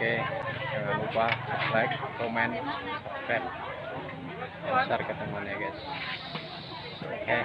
oke jangan lupa like comment subscribe. Share ke teman guys. Oke.